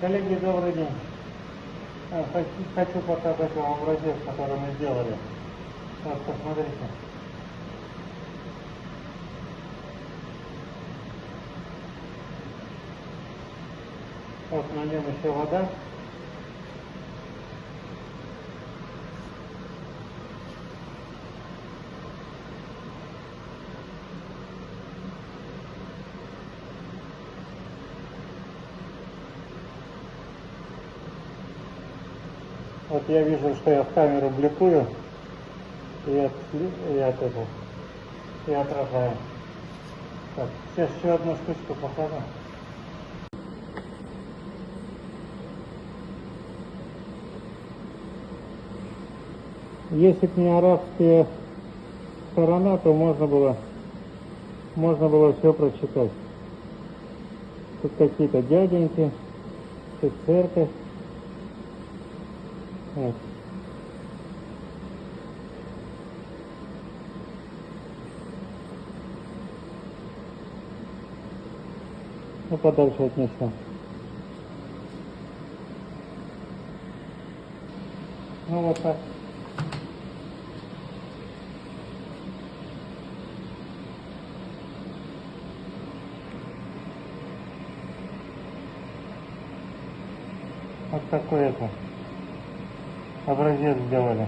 Коллеги, добрый день. А, Хочу, показать вам образец, который мы сделали. Вот, посмотрите. Вот на нем еще вода. Вот я вижу, что я в камеру бликую и от, и от этого, и отражаю. Так, сейчас еще одну штучку покажу. Если бы не арабская сторона, то можно было, можно было все прочитать. Тут какие-то дяденьки, тут церковь. Вот. Ну, подальше отнесем. Ну, вот так. Вот такой это образец сделали.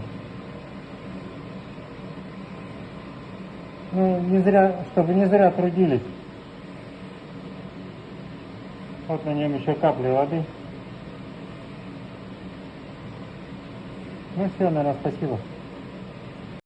Ну, не зря, чтобы не зря трудились. Вот на нем еще капли воды. Ну все, наверное, спасибо.